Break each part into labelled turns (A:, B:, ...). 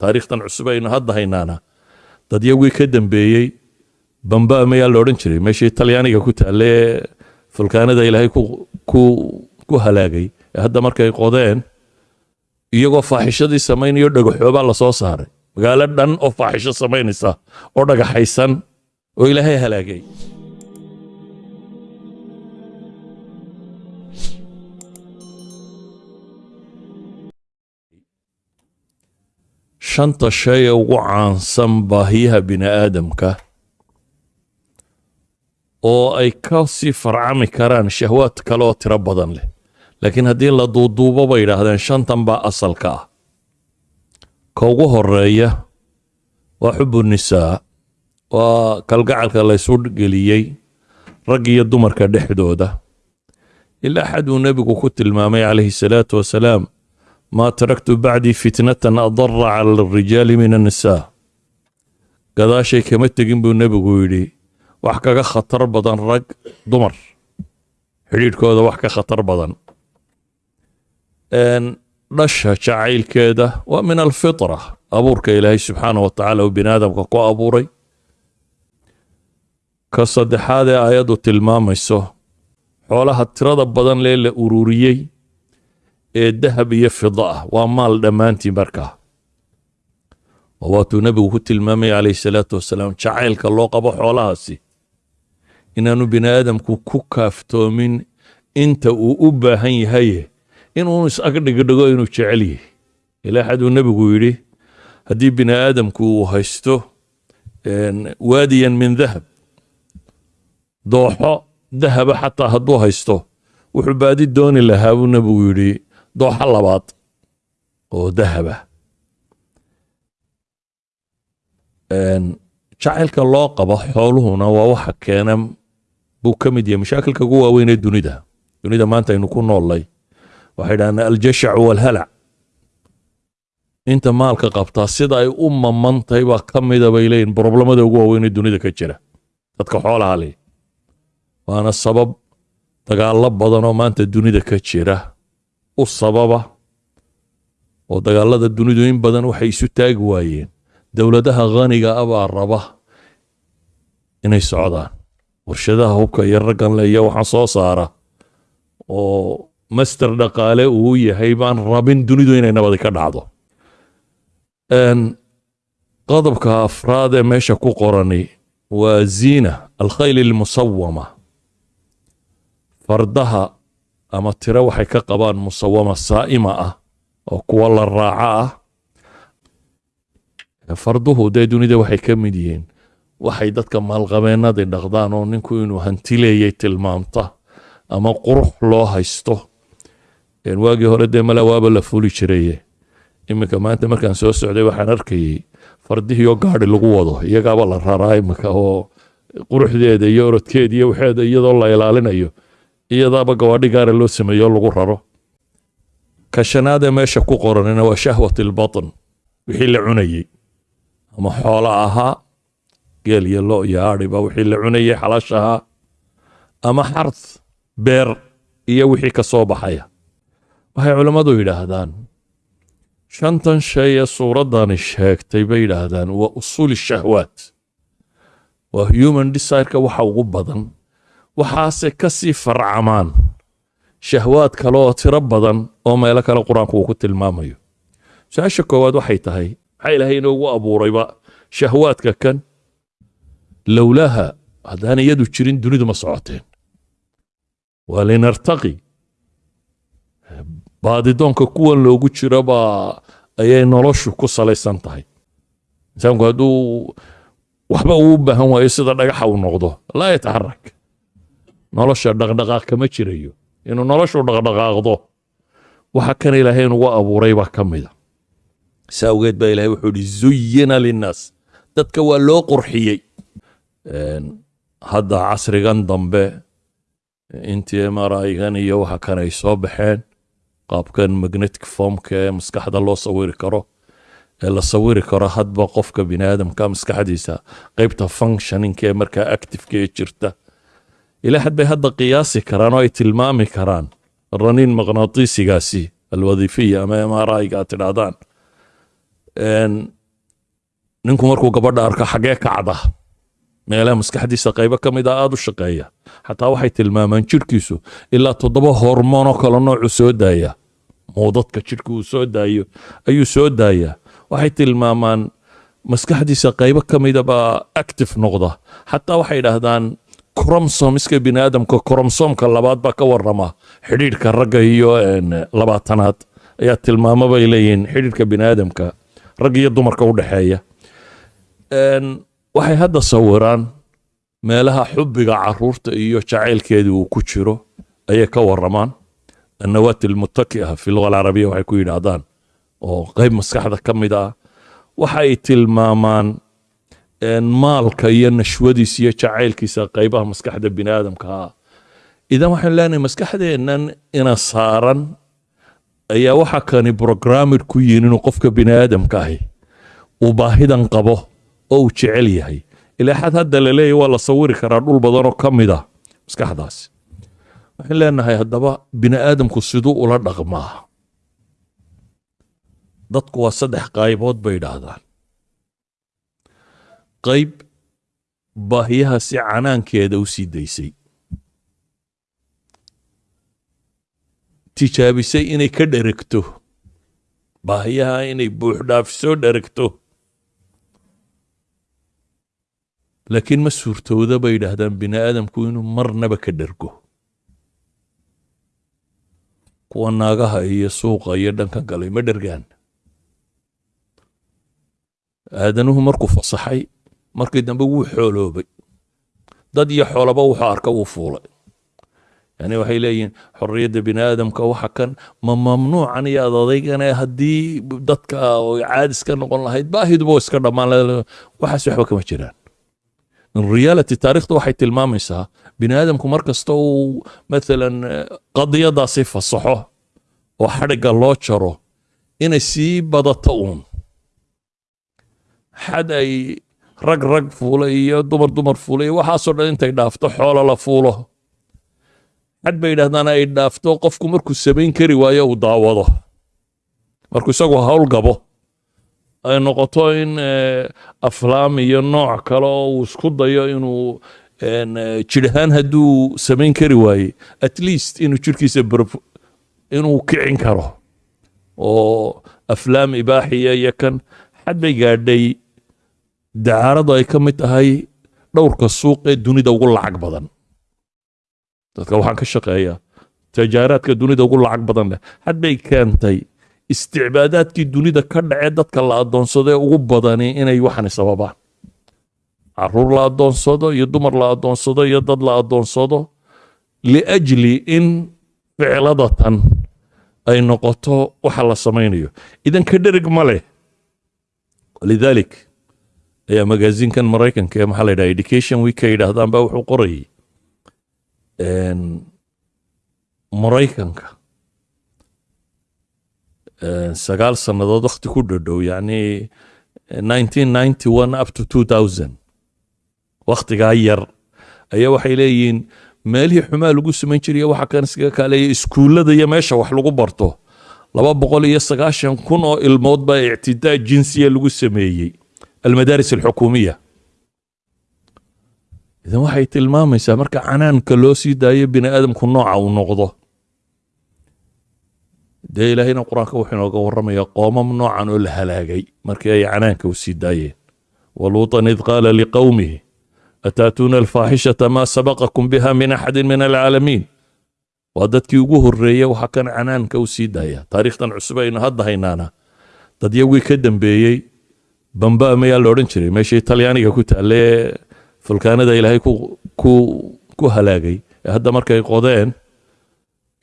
A: taariikhtan cusub aynu hadda haynaana. Dadyagii ka dambeeyey bamba mayaa la odhan jiray meeshii talyaaniga ku taalle ee fulkaanada ilaahay ku halaagay ee hadda markay qodeen iyagoo faaxishadii samaynayo dhagaxoobaa la soo saaray. Magaalo dhan oo faaxisho samaynaysa oo dhagaxaysan oo ilaahay halaagay shanta shay ee ugu caansan baahiyaha bini aadamka oo ay ka sii farcami karaan shahwaad kale oo tiro badan leh. Laakiin haddii la duuduubo bay yidhaahdeen shantan baa asalka ah. Ka ugu horreeya waa xubu nisaa waa kalgacalka laysu geliyey rag iyo dumarka dhexdooda. Ilaa xad uu nebigu ku tilmaamay calayhi salaatu wasalaam maa taraktu bacdii fitnatan adara cala alrijaali min annisaa gadaashay kama tegin buu nebigu yidhi wax kaga khatar badan rag dumar. Xidhiidhkooda wax ka khatar badan. Dhasha jacaylkeeda waa min alfitra abuurka ilaahay subxaanah wa tacaala uu bini aadamka ku abuuray. Ka saddexaad ee ayaddu tilmaamayso xoolaha tirada badan lee la ururiyey ee dahab iyo fida ah. Waa maal dhammaantii markaa oo waatuu nebigu ku tilmaamay calayhi salaatu wasalaam jacaylka loo qabo xoolahaasi. Inaanu bini aadamku ku kaaftoomin inta uu u baahan yahaye inuu is-ag dhigdhigo inuu jecel yahay. Ilaa xaduu nebigu yidhi haddii bini uu haysto waadiyan min dahab dooxo dahaba xataa hadduu haysto wuxuu baadi dooni lahaa buu nebigu yidhi dooxo labaad oo dahaba. Jacaylka loo qabo xooluhuna waa waxa keena buu ka mid yahay. Mashaakilka ugu waaweyn ee dunida. Dunida maanta aynu ku noollay waxay dhahdaan aljashacu walhalac inta maalka qabtaa sida ay u mamantahay baa ka mida bay leeyihiin broblemada ugu waaweyn ee dunida ka jira. Dadka xoolaha leh. Waana sabab dagaallo badan oo maanta dunida ka jira u sababa oo dagaalada dunidu in badan waxay isu taagi waayeen. Dowladaha khaniga ah baa raba inay socdaan. Warshadaha hubka iyo raggan le iyo waxaan soo saara oo master dhaqaale uu yahay baan rabin dunidu inay nabadi ka dhacdo. Qodobka afraad ee meesha ku qorani waa ziina alkhayl almusawama fardaha ama tiro waxay ka qabaan musawama saa'ima ah oo kuwa la raaca ah. Farduhu dee dunida waxay ka mid yihiin. Waxay dadka maalqabeennadii dhaqdaan oo ninku inuu hantileeyay tilmaamta ama qurux loo haysto. Waagii hore dee mala la fuli jiraye iminka maanta markaan soo socday waxaan arkayey fardihiioo gaadhi lagu wado iyagaaba la raraa iminka oo quruxdeeda iyo orodkeeda iyo waxeeda iyadoo la ilaalinayo iyadaaba gawaadhi gaara loo sameeyo lagu raro. Ka shanaadee meesha ku qoranina waa shahwat ilbatn wixii la cunayey. Ama xoolo ahaa geel iyo lo iyo aadhiba wixii la cunayey xalash ama xarth beer iyo wixii ka soo baxaya. Waxay culammadu yidhaahdaan shantan shay ee suuraddani sheegtay bay yidhaahdaan waa usuuli shahwaat. Waa human desireka waxa ugu badan waxaase ka sii farcamaan. Shahwaad kale oo tiro badan oo meelo kale qur'aanku uu ku tilmaamayo. Su'aasha koowaad waxay tahay maxaa ilaahay inoogu abuurayba? Shahwaadka kan lowlaha haddaan iyadu jirin dunidu ma socoteen. Waa linartaqi. Baadidoonka kuwan loogu jiro baa ayay noloshu ku salaysan tahay. Insaanku hadduu waxba uu u baahan waayo sida dhagaxa uu noqdo laa yataxarak nolosha dhaqdhaqaaq kama jirayo. Inuu noloshu dhaqdhaqaaqdo waxa kan ilaahay inugu abuuray baa ka mida si awgeed baa ilahay wuxuu ihi zuyina linnaas. Dadka waa loo qurxiyey. Hadda casrigan dambe intii mrigan iyo waxa kan ay soo baxeen qaabkan magnetic formka ee maskaxda loo sawiri karo ee la sawiri karo hadba qofka bini aadamka maskaxdiisa qeybta functioninka ee markaa activeka ee jirta ilaa xad bay hadda qiyaasi karaan oo ay tilmaami karaan. Raniin maqnaatiisigaasi alwadiifiya ama mriga aad tidhaahdaan ninku markuu gabadha arko xagee kacda meelaha maskaxdiisa qaybo ka mid a aada u shaqeeya. Xataa waxay tilmaamaan jidhkiisu ilaa toddoba hormoonoo kale noocu soo daaya. Muudadka jidhka uu soo daayo ayuu soo daayaa. Waxay tilmaamaan maskaxdiisa qaybo ka mida baa active noqda. Xataa waxay idhaahdaan cromsomiska bini aadamka cromsomka labaad baa ka warama xidhiidhka ragga iyo labaatanaad ayaa tilmaamo bay leeyihiin xidhiidhka bini aadamka rag iyo dumarka u dhexeeya waxay hadda sawiraan meelaha xubbiga carruurta iyo jacaylkeedii uu ku jiro ayay ka waramaan annawaati almuttaki'a fi luga alcarabiya waxay ku yidhaahdaan oo qayb maskaxda ka mid ah waxay tilmaamaan maalka iyo nashwadiisa iyo jacaylkiisa qaybaha maskaxda bini aadamka ah idan waxaan leenahay maskaxdeennan ina saaran ayaa waxa kani programmed ku yihiin inuu qofka bini ahi uu baahidan qabo oo uu jecel yahay. Ilaa hadda la waa la sawiri karaa dhul badanoo ka mid ah maskaxdaasi waxaan leenahay haddaba bini siduu ula dhaqmaa. Dadku waa saddex qaybood bay idhaahdaan qayb baahiyaha si canaankeeda u sii daysay. Tijaabisay inay ka dheregto. Baahiyaha inay buuxdhaafisoo dheregto. Laakiin ma suurtowda bay yidhaahdaan bini aadamku inuu marnaba ka dhergo. Kuwa naagaha iyo suuqa iyo dhanka galay ma dhergaan. Aadanuhu markuu fasaxay markii dambe wuu xooloobay. Dad iyo xoolaba wuxuu arka wuu fuulay. Yani waxay leeyihiin xorriyadda bini aadamka waxa kan ma mamnuucan iyo adadeygane haddii dadka caadis ka noqon lahayd baahiduba iska dhammaan waxaas waxba kama jiraan. Reality taariikhda waxay tilmaamaysaa bini aadamku mar kasta uu maalan eh, qadiyadaasi fasaxo oo xadhigga loo jaro inay sii badato uun. Xad ay rag rag fuulay iyo dumar dumar fuulay. Iyo waxaasoo dhan intay dhaafto xoolo la fuulo. Xad bay yidhahdaan ay dhaafto qofku markuu samayn kari waayo uu daawado. Markuu isagu hawl gabo ay noqoto in eh, aflaam iyo nooc kale oo uu isku dayo inuu eh, jir ahaan hadduu samayn kari waaye. At least inuu jirkiisa inuu kicin karo. Oo aflaam ibaaxiya iyo kan xad bay gaadhay dacaaradu ay ka mid tahay dhowrka suuq ee dunida ugu lacag badan. Dadka waxaan ka shaqeeyaa tajaaraadka dunida ugu lacag badan leh. Had bay keentay isticbaadaadkii dunida ka dhacee dadka la adoonsado ee ugu badani inay waxani sababaan. Caruur la adoonsado iyo dumar la adoonsado iyo dad la adoonsado liajli in ficladatan ay noqoto waxa la samaynayo. Idan ka dherig ma leh. Lidalik ayaa magaazinkan maraykanka ee maxaa la yidhaha education week yidhaahdaan baa wuxuu qorayay maraykanka. Sagaal sannadood wakti ku dhadhow yacni 1991 up to 2000 wakhtigaa yar. Ayaa waxay leeyihiin meelihii xumaa lagu samayn jiray waxa kan iskaga kaaleeya iskuullada iyo meesha wax lagu barto laba boqol iyo sagaashan kun oo ilmood baa ictidaa jinsiya lagu sameeyey almadaaris alxukuumiya idan waxay tilmaamaysaa marka canaanka loo sii daayo bini aadamku nooca uu noqdo. Dee ilaahayna qur'aanka wuxuu inooga warramaya qoomam noocan oo la halaagay markii ay canaanka u sii daayeen. Waluutan id qaala liqowmihi ataatuuna alfaaxishata maa sabaqakum biha min axadin min alcaalamiin? Waa dadkii ugu horreeya waxa kan canaanka u sii daaya. Taariikhtan cusub ka dambeeyey bamba mayaa la odhan jiray? Meeshii talyaaniga ku taalle ee fulkaanada ilaahay ku, halaagay. Ee hadda markay qodeen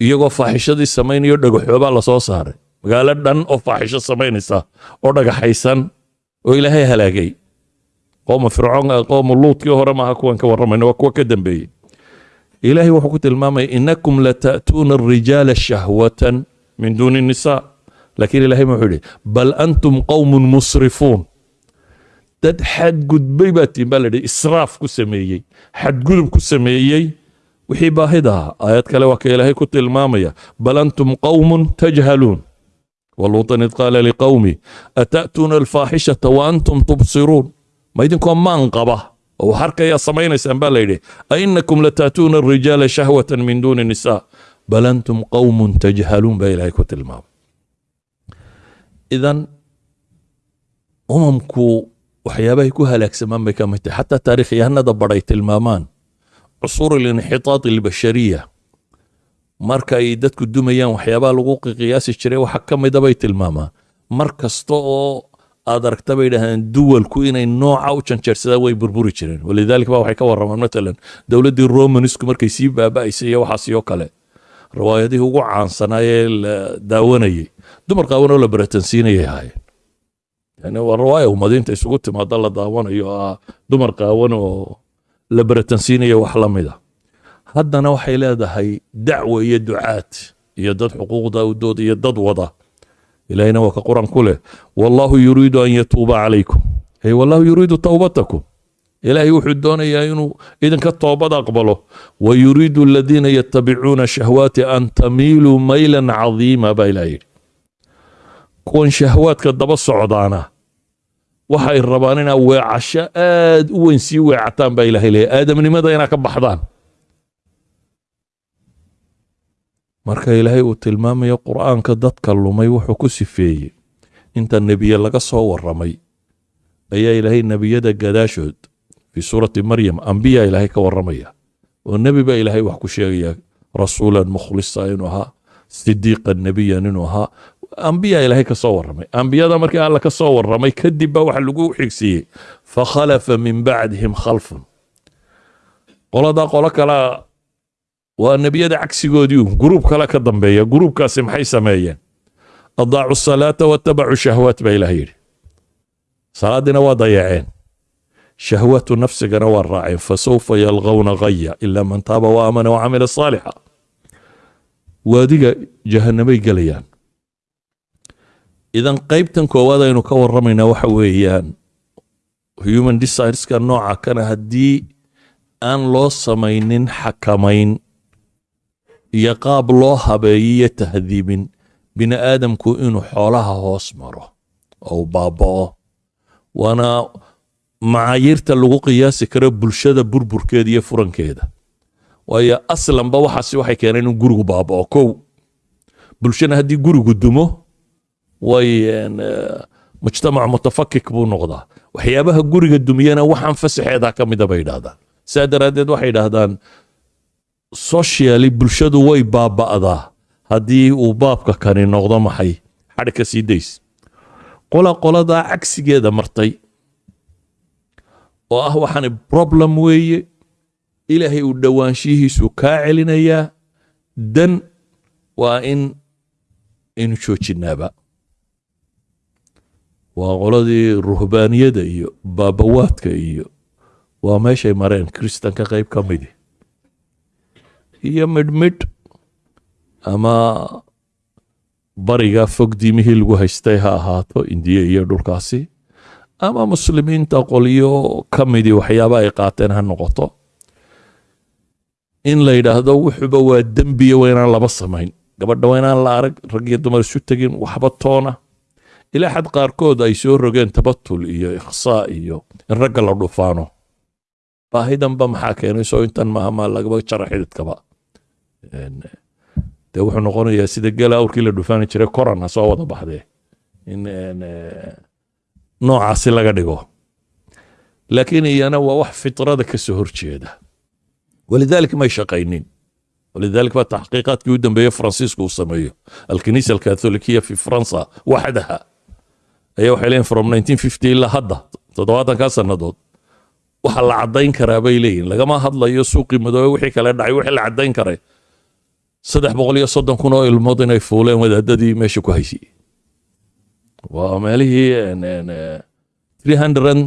A: iyagoo faaxishadii samaynayo dhagaxoobaa la soo saaray. Magaalo dhan oo faaxisho samaynaysa oo dhagaxaysan oo ilaahay halaagay. Qooma fircoon qooma luudkii hore maaha kuwan ka warramayna waa kuwa ka dambeeyey. Ilaahay wuxuu ku tilmaamaya inakum lata'tuuna arijaala shahwatan min duuni nisaa. Laakiin ilaahay wuxuu yidhi bal antum qowmun musrifuun dad xadgudbay baa tiin baa la yidhi israaf ku sameeyey xadgudub ku sameeyey. Wixii baahida ahaa aayad kale waa ka ilaahay ku tilmaamaya bal antum qowmun tajhaluun. Waluutan id qaala liqawmi ata'tuuna alfaaxishata wa antum tubsiruun. Ma idinkoo maan qaba oo wax arkayaa samaynaysaan baa layidhi ainakum lataatuuna arijaala shahwatan min duuni nisaa. Bal antum qawmun tajhaluun baa ilaahay ku tilmaamay. Idan umamku waxyaabahay ku halaagsamaan bay ka mid tahay. Xataa taarikhyahanada badhay tilmaamaan. Cusuur alinxitaat albashariya. Marka ay dadku dumayaan waxyaabaha lagu qiyaasi jiray waxa ka mida bay tilmaamaan. Mar kasta oo aad aragta bay dhahdeen duwalku inay nooca u janjeersadaan way burburi jireen. Walidaalika ba waxay ka warramaan matalan dowladdii romanisku markay sii baaba'aysay iyo waxaas iyo kale. Riwaayadihii ugu caansanaaye la daawanayey dumar qaawanoo la baratansiinayay ahaayeen waa riwaaya ummadiinta isugu timaada la daawanayo ah dumar qaawan oo la baratansiinayo wax la mida haddana waxay leedahay dacwo iyo ducaad iyo dad xuquuqda udood iyo dad wada ilahina waa ka qur'aan ku leh wallahu yuriidu an yatuuba calaykum ay wallahu yuriidu towbatakum ilaahay wuxuu doonayaa inuu idinka toobad aqbalo wa yuriidu aladiina yatabicuuna shahwaati an tamiiluu maylan cadiima baa ilaah yidhi kuwan shahwaadka daba socdaana waxay rabaan inaa weecasho aad u weyn sii weecataan baa ilahay leeyahy aadamnimada inaa ka baxdaan. Marka ilaahay uu tilmaamayo qur'aanka dadka lumay wuxuu ku sifeeyey. Inta nebiye laga soo warramay ayaa ilaahay nebiyada gadaashood fii suurati maryam ambiya ilaahay ka warramaya. Oo nebi baa ilaahay wax ku sheegaya rasuulan mukhlisa inuu ahaa sidiiqan nebiyan inuu ahaa ambiya ilaahay ka soo warramay. Ambiyada markii alla ka soo warramay kadib baa waxa lagu xigsiiyey fakhalafa min bacdihim khalfun. Qoladaa qolo kalea waa nebiyada cagsigoodii un guruub kale ka dambeeya. Guruubkaasi maxay sameeyeen? Adaacu salaata watabacuu shahwaat baa ilaah yidhi. Salaadiina waa dayaceen. Shahwatu nafsigana waa raaceen. Fasawfa yalqawna gaya ilaa man taaba wa aamana wa camila saalixa idan qaybtan koowaad aynu ka warramaynaa waxa weeyaan human desireska nooca kana haddii aan loo samaynin xakamayn iyo qaab loo habeeyiyo tahdiibin bini aadamku inuu xoolaha hoos maro oo baaba'o. Waana macaayiirta lagu qiyaasi karo bulshada burburkeeda iyo furankeeda. Waayo aslanba waxaasi waxay keeneen inuu gurigu baaba'o. Kow bulshana haddii gurigu dumo way mujtamac mutafakik buu noqdaa. Waxyaabaha guriga dumiyana waxaan fasaxeedaa ka mida bay idhahdaan saa daraaddeed waxay idhaahdaan socially bulshadu way baaba'daa. Haddii uu baabka kani noqdo maxay? Xadhi ka sii days. Qola qoladaa cagsigeeda martay oo ah waxaan problem weeye. Ilaahay uu dhowaanshihiisu kaa celinayaa. Dan waa in inu joojinaaba waa qoladii ruhbaaniyada iyo baabawaadka iyo waa meeshay mareen kristanka qayb ka midi. Iyo midhmidh ama bariga fog diimihii lagu haystay ha ahaato indiya iyo dhulkaasi ama muslimiinta qolyo ka midii waxyaaba ay qaateen ha noqoto. In la yidhaahdo wuxuba waa dembiya waa inaan laba samayn. Gabadha waa la arag rag iyo dumar isu tegin waxba toona ilaa xad qaarkood ay soo rogeen tabatul iyo ikhsaa iyo in ragga la dhufaano. Baahidanba maxaa keenay? Soo intan maaha maa lagaba jara xididkaba. Dee wuxuu noqonayaa sida gela awrkii la dhufaani jiray koran ha soo wada baxdee. In noocaasi laga dhigo. Laakiin iyana waa wax fitrada ka soo horjeeda walidaalika may shaqaynin. Walidaalika baa taxqiiqaadkii u dambeeye faransiisku uu sameeyo. Alkiniisa alkatholikiya fi faransa ayaa waxay leeyihiin from 1950 ilaa hadda toddobaatankaa sannadood. Waxa la caddayn karaa bay leeyihiin lagama hadlayo suuqii madoobe wixii kale dhacay wixii la caddayn karay. Saddex boqol iyo soddon kun oo ilmood inay fuuleen wadaadadii meesha ku haysay waa meelihii three hundred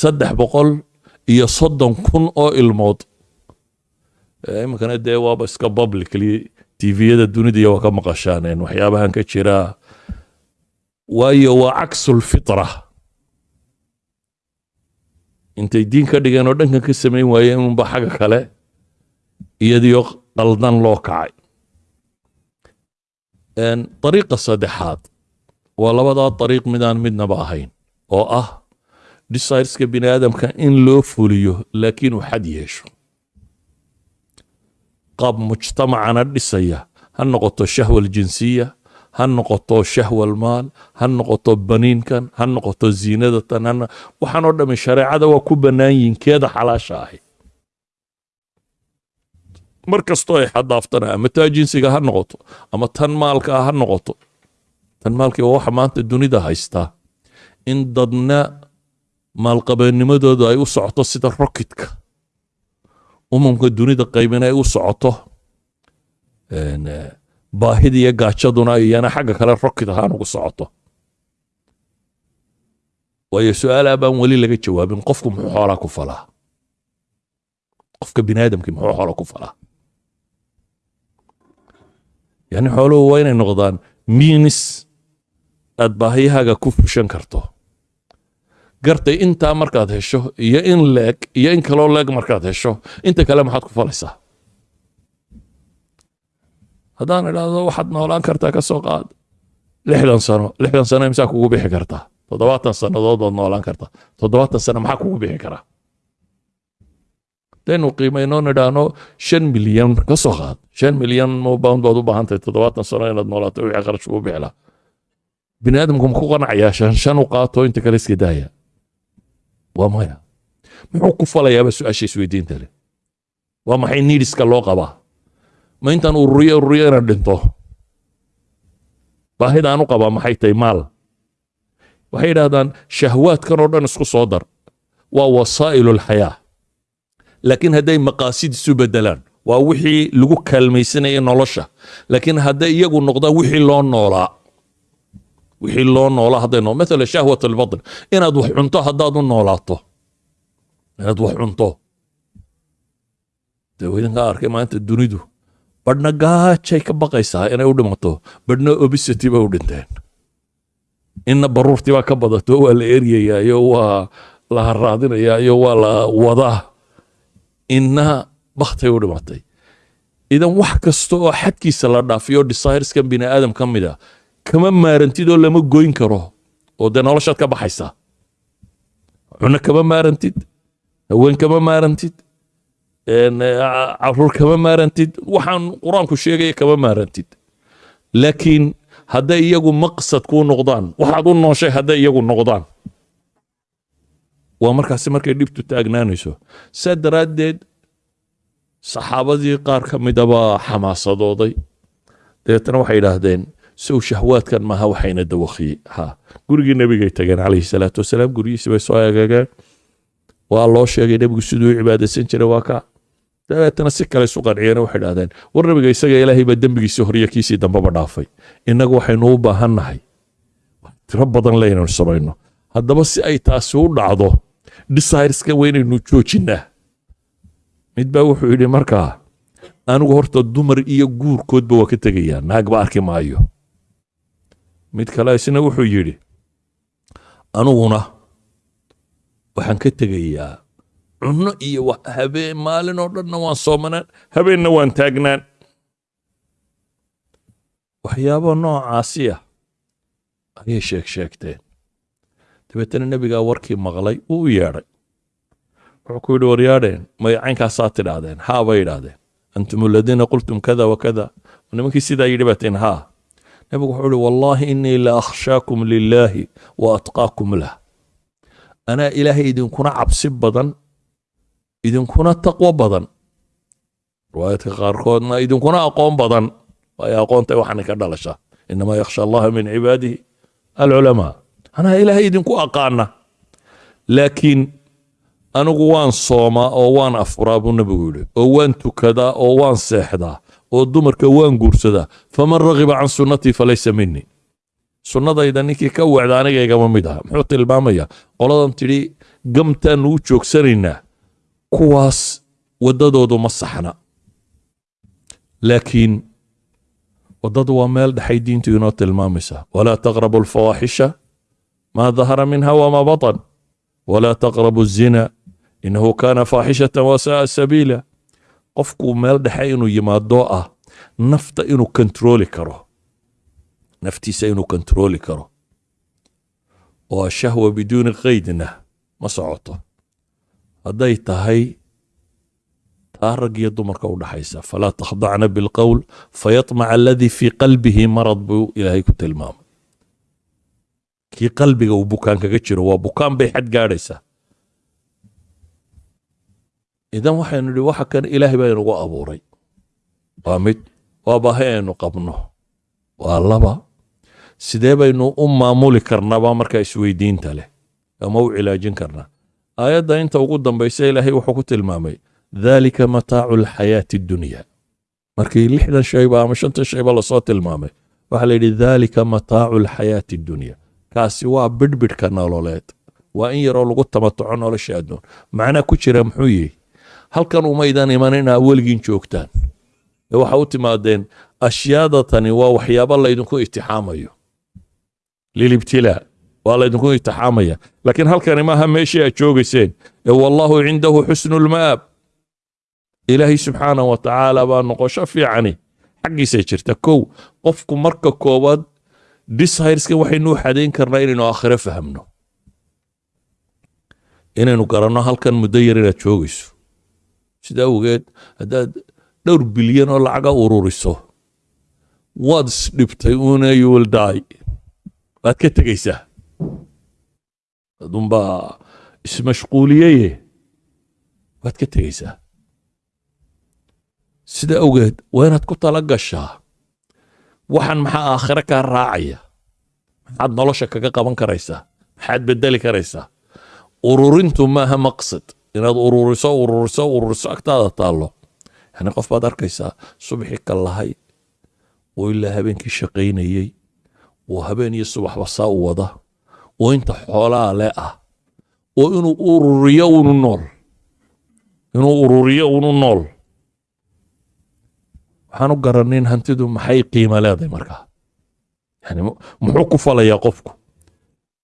A: saddex boqol iyo soddon kun oo ilmood. Iminkana dee waaba iska publicly tviyada dunida waa ka maqashaaneen waxyaabahan ka jira waayo waa caksulfitra intay diin ka dhigeen oo dhankan ka samayn waayeen unba xagga kale iyadiyo qaldan loo kacay. Dariiqa saddexaad waa labadaa dariiq midaan midnaba ahayn oo ah desireska bini aadamka in loo fuliyo laakiin uu xad yeesho. Qaab mujtamacana dhisaya ha noqoto shahwa aljinsiya ha noqoto shahwa almaal ha noqoto baniinkan ha noqoto ziinadatan hana waxaan oo dhami shareecada waa ku bannaan yihiin keeda xalaasha ahi. Mar kastoo ay xadaaftana ama taa jinsiga ha noqoto ama tan maalka ha noqoto tan maalkii waa waxa maanta dunida haystaa in dadna maalqabeennimadooda ay u socoto sida rokitka umamka dunida qaybina ay u socoto baahida iyo gaajaduna iyana xagga kale rokit ahaan ugu socoto. Waayo su'aalaa baan weli laga jawaabin qofku muxuu xoolaa ku falaa? Qofka bini aadamkii muxuu xoolaa ku falaa? Yani xooluhu waa inay noqdaan miinis aad baahiyahaaga ku fushan karto. Gartay intaa markaad hesho iyo in leeg iyo in kaloo leeg markaad hesho inta kale maxaad ku falaysaa haddaan idhaahdo waxaad noolaan kartaa ka soo qaad. Lixdan sano lixdan sano imsaa kugu bixi kartaa? Toddobaatan sannadood baad noolaan kartaa. Toddobaatan sano maxaa kugu bixi karaa? Hadaynu qiimayno nidhaahno shan milyan ka soo qaad. Shan milyan pound baad u baahan tahay toddobaatan sano inaad noolaato wixii qarash ugu bixi lahaa bini aadamku ma ku qanacayaa shan shan u qaato inta kale iska daaya. Waa maya. Muxuu ku falayaaba su'aasha isweydiinta leh waa maxay niidiska loo qabaa ma intaan ururiyo ururiyo inaan dhinto. Baahidaan u qabaa maxay tahay maal? Waxay yidhahdaan shahwaadkan oo dhan isku soo dar. Waa wasaa'ilu lxayaa laakiin hadday maqaasid isu bedelaan waa wixii lagu kaalmaysanaya nolosha. Laakiin hadday iyagu noqdaan wixii loo noolaa wixii loo noolaa hadday noo mathala shahwat albatn inaad wax cunto haddaad u noolaato. Inaad wax cunto. Dee idinkaa arkay maanta dunidu badhna gaajay ka baqaysaa inay u dhimato badhna obesity bay u dhinteen inna baruurtii baa ka badato waa la eryayaa iyo waa la haraadinayaa iyo waa la wadaa inna baktay u dhimatay idan wax kasta oo xadkiisa la dhaafiyo desireskan bini aadam ka mid a kama maarantid oo lama goyn karo. Oo dee noloshaad ka baxaysaa cunno kama maarantid haween kama maarantid carruur kama maarantid. Waxaan qur'aanku sheegaya kama maarantid. Laakiin hadday iyagu maqsad kuu noqdaan waxaad u nooshay hadday iyagu noqdaan. Waa markaasi markay dhibtu taagnaanayso. Saa daraaddeed saxaabadii qaar ka midabaa xamaasadooday. Dabeetana waxay idhaahdeen sow shahwaadkan maaha waxayna dawakiyey ha gurigii nebigay tageen calayhi salaatu wasalaam guryihiisi bay soo eegageen waa loo sheegay nebigu siduu cibaadaysan jiray waa ka dabeetana si kale isu qanciyeen waxay idhahdeen war nebiga isaga ilaahay baa dembigiisii horiyo kiisii dambaba dhaafay. Innagu waxaynu u baahannahay tiro badan le inaynu samayno. Haddaba si ay taasi u dhacdo desireska waa inaynu joojinnaa mid baa wuxuu yidhi markaa anigu horta dumar iyo guurkoodba waa ka tegayaa naagba arki maayo. Mid kale isna wuxuu yidhi aniguna waxaan ka tegayaa cunno iyo habeen maalin oo dhanna waan soomanaan habeenna waan taagnaan. Waxyaabo noocaasi ah ayay sheeg sheegteen. Dabeetana nebigaa warkii maqlay wuu u yeedhay. Wuxuu ku yidhi waryaadheen magacaynkaasaa tidhaahdeen haa bay idhaahdeen antum aladiina qultum kada wa kada. Nimankii sidaa yidhi baatiin haa. Nebigu wuxuu ihi wallaahi inii la akhshaakum lilaahi wa atqaakum lah. Anaa ilaahay idinkuna cabsi badan idinkuna taqwo badan. Riwaayadka qaarkoodna idinkuna aqoon badan. Waayo aqoontay waxaana ka dhalasha inamaa yakhsha allaha min cibaadihi alculamaa. Anaa ilaahay idinku aqaana. Laakiin anigu waan soomaa oo waan afuraa buu nebigu yidhi. Oo waan tukadaa oo waan seexdaa. Oo dumarka waan guursadaa. Faman ragiba can sunnatii falaysa minii sunnadayda ninkii ka wacda aniga igama mid aha. Muxuu tilmaamaya qoladan tidhi gamtaanu u joogsanaynaa kuwaas waddadoodu ma saxna. Laakiin waddadu waa meel dhexay diintu inoo tilmaamaysa walaa taqrabu alfawaaxisha maa dahara minha wamaa batan. Walaa taqrabu الzina inahu kana faaxishata wasaaa sabiila. Qofku meel dhexe inuu yimaado ah nafta inuu kontrooli karo. Naftiisa inuu kontrooli karo. Oo ashahwa biduuni qaydna ma socoto hadday tahay taa rag iyo dumarka u dhaxaysa falaa takhdacna bilqowl fayatmaca aladii fii qalbihi marad buu ilaahay ku tilmaamay. Kii qalbiga uu bukaan kaga jiro waa bukaan bay xad gaadhaysaa idan waxaynu idhi waxa kan ilaahay baa inagu abuuray. Waa mid waa baahi aynu qabno. Waa laba sidee baynu u maamuli karnaaba markaa isweydiinta leh ama u cilaajin karnaa aayadda inta ugu dambaysa ilaahay wuxuu ku tilmaamay dhalika mataacu alxayaati addunya markii lixdan shayba ama shantan shayba la soo tilmaamay waxaa la yidhi dhalika mataacu alxayaati addunya kaasi waa bidhbidhka nololeed. Waa in yaroo lagu tamatoco nolosha adduun. Macnaa ku jira muxuu yihi halkan umaydan iman inaa weligiin joogtaan. Ee waxa u timaadeen ashyaada tani waa waxyaabo laydinku itixaamayo lilibtilaa waa laydinku itixaamaya laakiin halkani maaha meeshii aad joogayseen. Ee wallahu cindahu xusnu lma'aab ilaahay subxaana wa tacaala baa noqosho fiicani. Xaggiisay jirta. Kow qofku marka koowaad dishirska waxaynu u xadayn karnaa inaynu aakhiro fahamno inaynu garanno halkan muddo yar inaad joogayso. Sida awgeed haddaad dhowr bilyan oo lacaga ururiso waad isdhibtay una you will die waad ka tegaysaa adunbaa ismashquuliyeye waad ka tegaysaa sida awgeed waa inaad ku tala gashaa. Waxaan maxaa aakhiro kaa raacaya? Maxaad nolosha kaga qaban karaysaa? Maxaad bedeli karaysaa? Ururintu maaha maqsad. Inaad ururiso ururiso ururiso agtaada taallo. Yani qof baad arkaysaa subaxii ka lahay oo ilaa habeenkii shaqaynayey oo habeen iyo subaxba saa u wada oo inta xoolaa le ah. Oo inuu ururiyo unu nool. Inuu ururiyo unu nool. Waxaan u garanin hantidu maxay qiimo leedahay markaa yani muxuu ku falayaa qofku?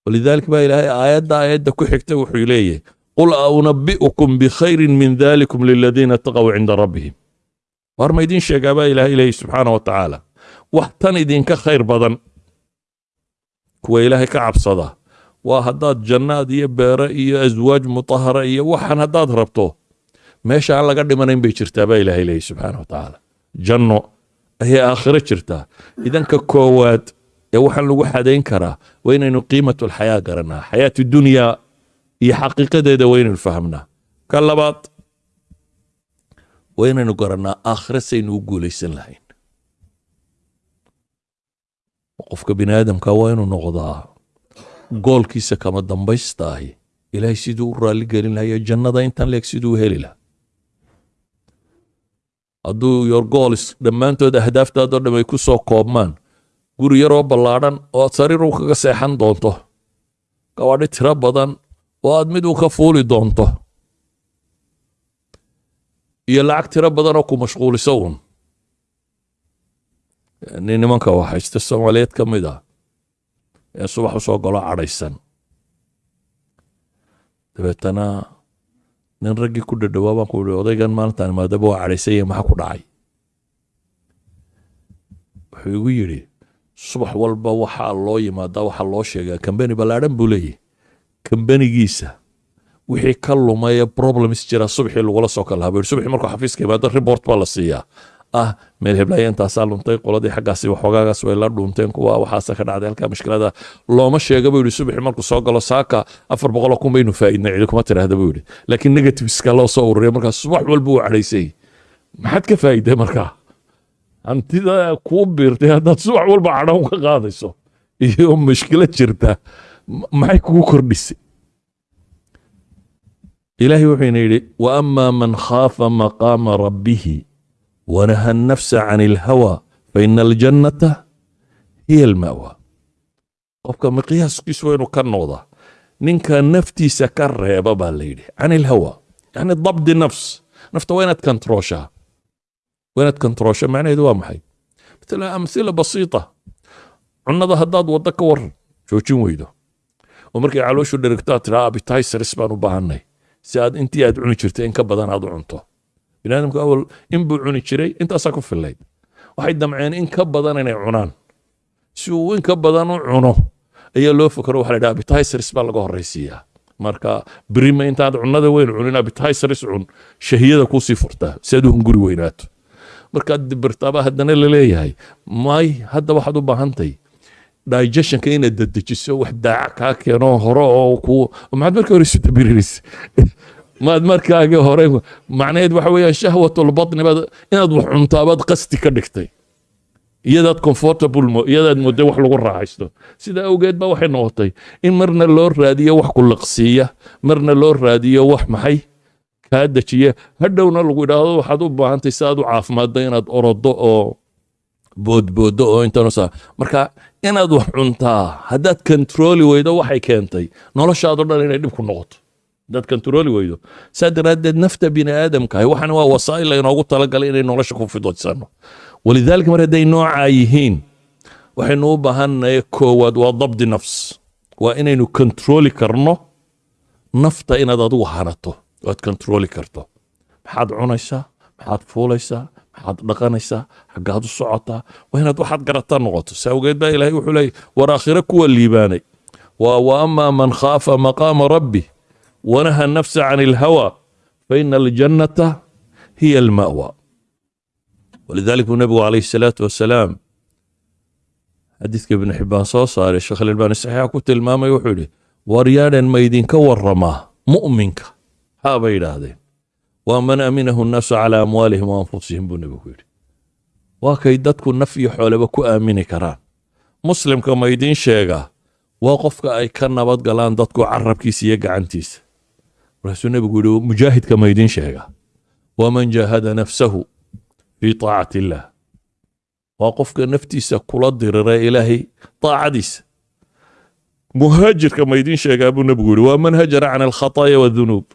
A: Walidaalika baa ilaahay aayadda aayadda ku xigta wuxuu leeyahay qul aunabi'ukum bikhayrin min dalikum liladiina taqow cinda rabbihim. War ma idiin sheegaa baa ilaahay leeyahy subxaana wa tacaala. Wax tan idinka khayr badan kuwa ilaahay ka cabsada waa haddaad jannaad iyo beere iyo aswaaj mutahara iyo waxaan haddaad rabto meesha aan laga dhimanayn bay jirtaa baa ilaahay leeyahy subxaana wa tacaala. Janno ayay aakhiro jirtaa. Idanka koowaad ee waxaan lagu xadayn karaa waa inaynu qiimatu alxayaa garanaa xayaatu dunyaa iyo xaqiiqadeeda waa inaynu fahamnaa. Ka labaad waa inaynu garannaa aakhiro saynu u guulaysan lahayn. Qofka bini aadamka waa inuu noqdaa goolkiisa kama dambaysta ahi ilaahay siduu u raalli gelin lahayo jannada intan leeg siduu heli laha hadduu your gools dhammaantood ahdaaftaadoo dham ay ku soo koobmaan guri yaroo ballaadhan oo aad sariir u kaga seexan doonto gabaadhi tiro badan oo aad mid u ka fuuli doonto iyo lacag tiro badan oo ku mashquuliso uun. Nimanka waxayste soomaaliyeed ka mid ah ee subax u soo galo cadhaysan. Dabeetana nin raggii ku dhadhawaa baan ku ihi odaygan maalintaan maadaba waa cadhaysanya maxaa ku dhacay? Wuxuu igu yidhi subax walba waxaa loo yimaadaa waxaa loo sheegaa. Kambani ballaadhan buu leeyahy kambanigiisa wixii ka lumaya problems jira subaxii lagula soo kala habo subaxii markuu xafiiska yimaado report baa la siiyaa ah meel heblaya intaasaa luntay qoladii xaggaasi waxoogaagaas way la dhuunteen kuwa waxaasa ka dhacday halkaa mushkilada looma sheega buu yidhi subaxii markuu soo galo saaka afar boqoloo kun baynu faa'iidnay cidi tiraahda buu yidhi. Laakiin negativeska loo soo ururiya markaa subax walba uu cadhaysay. Maxaad ka faa'iiday markaa? Hantida kuu biirtay haddaad subax walba cadhan ka qaadayso iyo mushkilo jirta maxay kugu kordhisay? Ilaahay wuxuuna yidhi wa ama man khaafa maqaama rabbihi wanaha alnafsa can ilhawa faina aljannata hiya alma'wa qofka miqyaaskiisu waynu ka noqdaa ninka naftiisa ka reeba baa la yidhi can ilhawa yani dabdi nafs nafta waa inaad kantrooshaa. Waa inaad kantroosha macnaheedu waa maxay? Matala amhila basiita cunnada haddaad waddo ka waran joojin weydo. Oo markay calooshu dherigto aad tiraa abitaisaris baan u baahanay si biniaadamku awal in buu cuni jiray intaasaa ku fillayd. Waxay damceen in ka badan inay cunaan. Si uu in ka badan u cuno ayaa loo fakaro waxa la yidhaha appetizers baa laga horraysiiyaa. Marka birima intaad cunada weyn cunin appetizers cun. Shahiyada kuusii furtaa si aad u hunguri weynaato. Markaad dibirtaaba haddana la leeyahay may hadda waxaad u baahantay digestionka inaad dedejiso wax daaca kaa keeno hore oo ku maxaad markii hore isu dabirinaysa maad markaagii hore macnaheed waxa weeyaan shahwatulbatni baad inaad wax cuntaabaad qasti ka dhigtay. Iyadaad comfortable iyadaad mooday wax lagu raaxaysto. Sida awgeed ba waxay noqotay in marna loo raadiyo wax ku liqsiiya marna loo raadiyo wax maxay kaa dejiya. Hadhowna lagu idhaahdo waxaad u baahantay si aad u caafimaaddo inaad orodo oo boodboodo oo intanusa marka inaad wax cuntaa haddaad kontrooli weydo waxay keentay. Noloshaado dhan inay dhib ku noqoto haddaad kontrooli weydo. Saa daraaddeed nafta bini aadamkahay waxan waa wasaa'il laynoogu talagalay inay nolosha ku fidodsano walidaalika mar hadday noocaa yihiin waxaynu u baahannahay koowaad waa dabdi nafs. Waa inaynu kontrooli karno nafta inaad adigu hanato oad kontrooli karto. Maxaad cunaysaa maxaad fuulaysaa maxaad dhaqanaysaa xaggaad u socotaa waa inaad waxaad garataa noqoto. Si awgeed baa ilaahay wuxuu leeyay war aakhire kuwa liibaanay. Waa wa man khaafa maqaama rabbi wanaha nafsa can ilhawa faina aljannata hiya alma'wa. Walidalik buu nebigu calayhi salaatu wasalaam xadiidka ibnu xibbaan soo saaray sheekh alalbaani saxiixa ku tilmaamay wuxuu yidhi waryaadhan ma idinka waramaa mu'minka. Haa bay yidhaahdeen. Waa man aminahu nnaasu calaa amwaalihim wa anfusihim buu nebigu yidhi. Waa kay dadku naf iyo xooleba ku aamini karaan. Muslimka ma idiin sheegaa waa qofka ay ka nabad dadku carabkiisa iyo gacantiisa markaasuu nebigu yidhi mujaahidka ma idiin sheegaa waa man jaahada nafsahu fii taacati illaah waa qofka naftiisa kula dirira ilaahay taacadiisa muhaajirka ma idiin sheegaa buu nebigu yidhi waa man hajara can alkhataaya wadunuub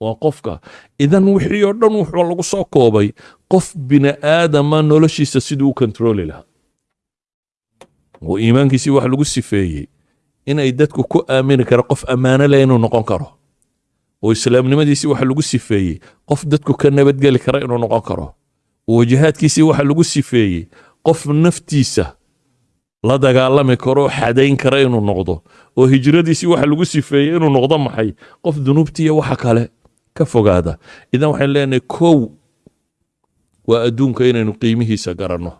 A: waa qofka idan wixii oo dhan wuxuu lagu soo koobay qof bini aadama noloshiisa siduu u kontrooli lahaa oo iimaankiisii wax lagu sifeeyey inay dadku ku aamini kara qof ammaano leh inuu noqon karo oo islaamnimadiisii waxa lagu sifeeyey. Qof dadku ka nabadgeli kara inuu noqon karo. Oo jihaadkiisii waxa lagu sifeeyey. Qof naftiisa la dagaalami karo xadayn kara inuu noqdo. Oo hijradiisii waxa lagu sifeeyey inuu noqdo maxay? Qof dunuubtiiyo waxa kale ka fogaada. Idan waxaan leenahay kow waa adduunka inaynu qiimihiisa garanno.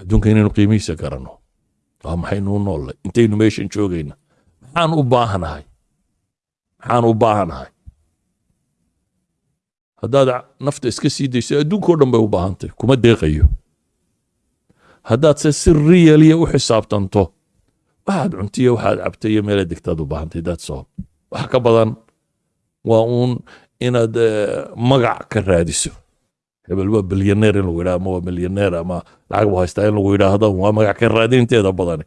A: Adduunka inaynu qiimihiisa garanno. Waa maxaynu u noollay intaynu meeshan joogayna. Maxaan u baahanahay maxaan u baahanahay. Haddaad nafta iska sii dayso adduunkao dhan bay u baahantay kuma deeqayo. Haddaad se si riyaliya u xisaabtanto waxaad cuntiyo waxaad cabtay iyo meela degtaad u baahantay all. Wax ka badan waa uun inaad magac ka raadiso. Hebel waa bilyaneer in lagu yidhaha ama waa milyaneer ama lacag buu haystaa in lagu yidhaahdo waa magac ka raadinteeda badani.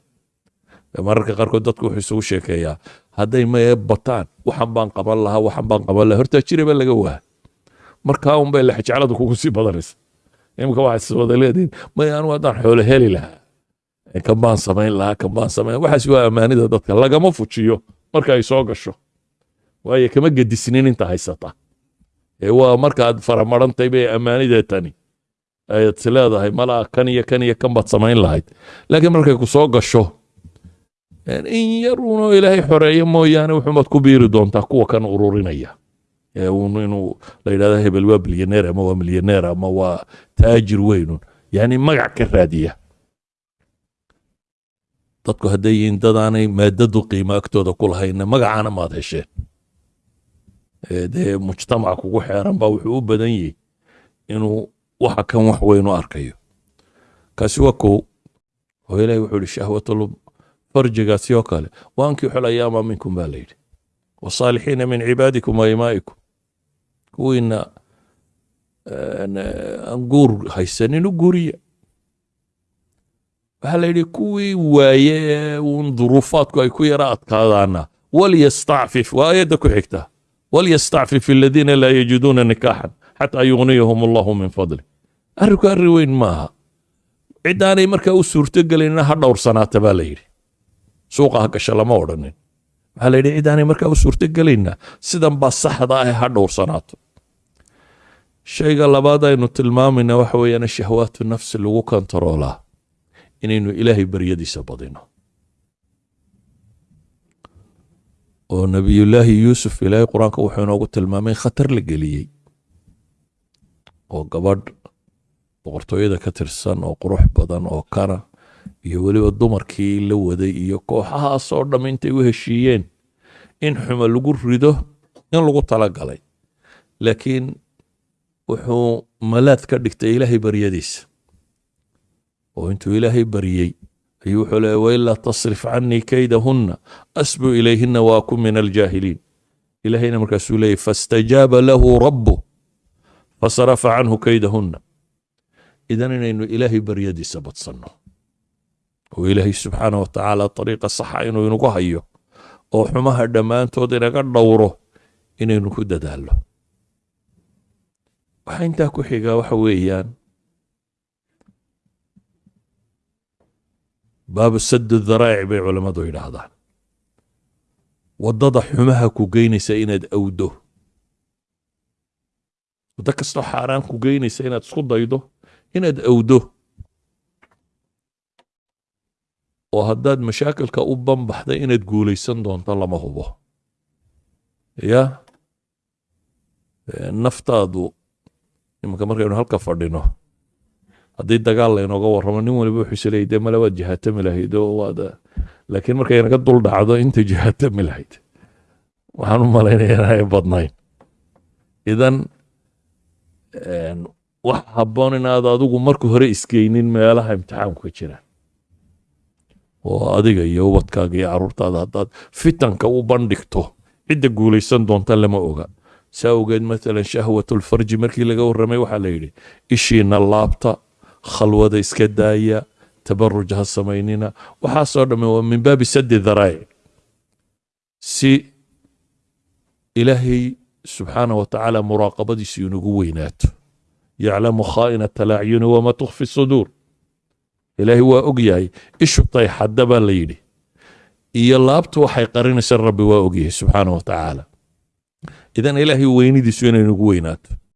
A: Mararka qaarkood dadku wuxuu isugu sheekeeyaa hadday mae bataan. Waxan baan qaban lahaa waxan baan qaban lahaa. Hortaa jiraba laga waa markaa un bay lexjecladu kugu sii badanaysa. Imika waxaad iswada leedihin may anu haddaan xoolo heli lahaa. Kan baan samayn lahaa kan baan samayn waxaas waa ammaanida dadka lagama fujiyo marka ay soo gasho. Waayo kama gedisnin inta haysata. Ee waa markaad faramarantay bay ammaanidee tani. Ayaad is leedahay malaa kan iyo kan iyo kan baad samayn lahayd. Laakiin markay ku gasho in yar uunoo ilaahay xoreeyo mooyaane wuxuumaad ku biiri doontaa kuwa kan ururinaya. Inuu la yidhahda hebel waa bilyaneer ama waa milyaneer ama waa taajir weynun yani magac ka raadiya. Dadku hadday yihiin dadaanay maadadu qiimo agtooda ku lahayna magacaana maad hesheen. Dee mujtamac kugu xeeran baa wuxuu u badan yahay inuu waxa kan wax weyn u arkayo. Kaasi waa kow oo ilahi wuxuu yihi shahwatul farjigaasi oo kale. Waankii xol ayaama minkum baa la yidhi. Wasaalixiina min cibaadikum wa imaa'ikum. Kuwiina aan guur haysanin u guuriya waxaa la yidhi kuwii waaye uun duruufaadku ay ku yara adkaadaana walyastacfif waa ayadda ku xigta. Walyastacfif aladiina laa yajiduuna nikaaxan xataa yugniyahum allahu min fadli. Arrinku arri weyn maaha. Ciddaanay markaa u suurtogelayna ha dhowrsanaata baa la yidhi suuqa ha gasha lama odhanin waxaa la yidhi ciddaanay markaa u suurtogelayna sidan baa saxda ah ha dhowrsanaato. Shayga labaad aynu tilmaamayna waxa weeyaan shahwaatu nafsi lagu kontaroolaa inaynu ilaahay baryadiisa badino. Oo nebiyullaahi yuusuf ilaahay qur'aanka wuxuu inoogu tilmaamay khatar la geliyey. Oo gabadh boqortooyada ka tirsan oo qurux badan oo kana iyo weliba dumarkii la waday iyo kooxahaasoo dhamm intay u heshiiyeen in xumo lagu rido in lagu talagalay. Laakiin wuxuu malaad ka dhigtay ilaahay baryadiisa. Oo intuu ilaahay baryey ayuu wuxuu leeya wailaa tasrif canii kaydahunna asbu ilayhina wa akun min aljaahiliin. Ilaahayna markaasuu leeyay fastajaaba lahu rabu fasarafa canhu kaydahunna. Idan inaynu ilaahay baryadiisa badsanno oo ilaahay subxaana wa tacaala ariiqa saxa inuu inagu hayo oo xumaha dhammaantood inaga dhowro inaynu ku dadaallo. Waxaa intaa ku xigaa waxa weeyaan baabu sadu daraa'ic bay culammadu yidhaahdaan. Waddada xumaha ku geynaysa inaad awdo waddo kastoo xaaraan ku geynaysa inaad isku daydo inaad awdo oo haddaad mashaakilka u banbaxday inaad guulaysan doonto lama hubo. Ya? Naftaadu imanka markaynu halka fadhino haddii dagaal laynooga warramo nin waliba wuxuu isleeyay dee male waad jihaatami lahayd oo waad laakiin markay naga dul dhacdo inta jihaatami lahayd. Waxaan u malaynaya inay badnayn. Idan wax habboon inaad adigu marka hore isgeynin meelaha imtixaanku ka jiraan oo adiga iyo ubadkaaga iyo carruurtaada haddaad fitanka u bandhigto cidda guulaysan doonta lama oga. Saa ogeed maalan shahwatulfarji markii laga warramay waxaa la yidhi ishiina laabta khalwada iska daaya tabaruj ha samaynina. Waxaasoo dhamme waa min baabi sadi daraa'ic si ilaahay subxaana wa tacaala muraaqabadiisu inagu weynaato. Yaclamu khaa'inata alacyuni wama tukfi suduur ilaahay waa og yahay ishu tayxadda baa la yidhi. Iyo laabtu waxay qarinaysa rabbi waa og yahay subxaana wa tacaala idan ilaahay weynidiisu inay nagu weynaato